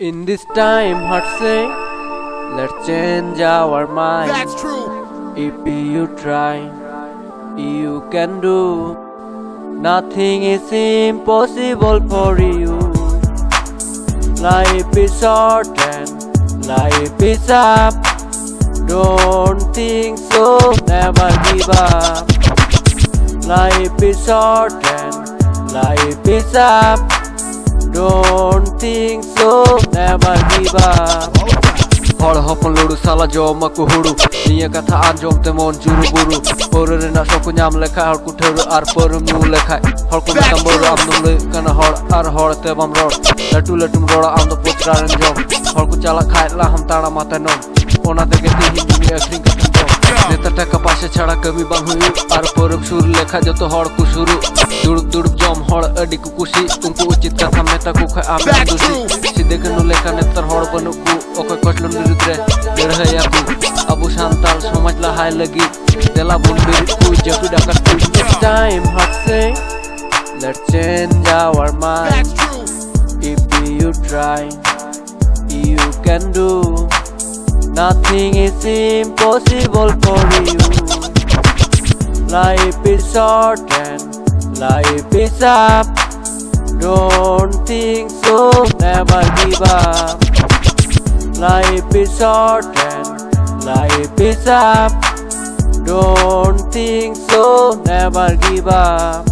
In this time, heart say, let's change our mind. That's true. If you try, you can do. Nothing is impossible for you. Life is short and life is up. Don't think so, never give up. Life is short and life is up. Don't think so, never give up. হর হপন লড়ু সালা জমা কুহুড়ু। নিয়ে কথা আর জমতে মন জুরু Bru. পরে না সকু নাম লেখা হর কুঠেরু আর পর মু লেখায় হর কো নাম বড় আম নম লই কানা হর আর হর তে বাম রড। লাটু লাটুম রড়া আম তো পোচরান জম হর কো চালা খায় লা হাম তাড়া মাথা নম। ওনা দেখে তিহি দুনিয়া একদিন ᱱᱮᱛᱟᱨ ᱴᱟᱠᱟ ᱯᱟᱥᱮ ᱪᱷᱟᱲᱟ ᱠᱟᱹᱢᱤ ᱵᱟᱝ ᱦᱩᱭᱩᱜ ᱟᱨ ᱯᱚᱨᱚᱵᱽ ᱥᱩᱨ ᱞᱮᱠᱷᱟ ᱡᱚᱛᱚ ᱦᱚᱲ ᱠᱚ ᱥᱩᱨᱩ ᱫᱩᱲᱩᱵ ᱫᱩᱲᱩᱵ ᱡᱚᱢ ᱦᱚᱲ ᱟᱹᱰᱤ ᱠᱚ ᱠᱩᱥᱤ ᱩᱱᱠᱩ ᱩᱪᱤᱛ ᱠᱟᱛᱷᱟ ᱢᱮᱛᱟ ᱠᱚ ᱠᱷᱟᱡ ᱟᱢ ᱫᱩᱥᱤ ᱥᱤᱫᱷᱟᱹ ᱠᱟᱹᱱᱩ ᱞᱮᱠᱟ ᱱᱮᱛᱟᱨ ᱦᱚᱲ ᱵᱟᱹᱱᱩᱜ ᱠᱚ ᱚᱠᱚᱭ ᱠᱚᱪᱞᱚᱱ ᱵᱤᱨᱩᱫᱽ ᱨᱮ ᱞᱟᱹᱲᱦᱟᱹᱭᱟ ᱠᱚ ᱟᱵᱚ ᱥᱟᱱᱛᱟᱲ ᱥᱚᱢᱟᱡᱽ ᱞᱟᱦᱟᱭ ᱞᱟᱹᱜᱤᱫ ᱫᱮᱞᱟ ᱵᱚᱱ ᱵᱤᱨᱩᱫ ᱠᱚ ᱡᱟᱹᱯᱤᱫ ᱟᱠᱟᱫ ᱠᱚ It's time hot say let's change our mind if you try you can do nothing is impossible for you. Life is short and life is up. Don't think so never give up. Life is short and life is up. Don't think so never give up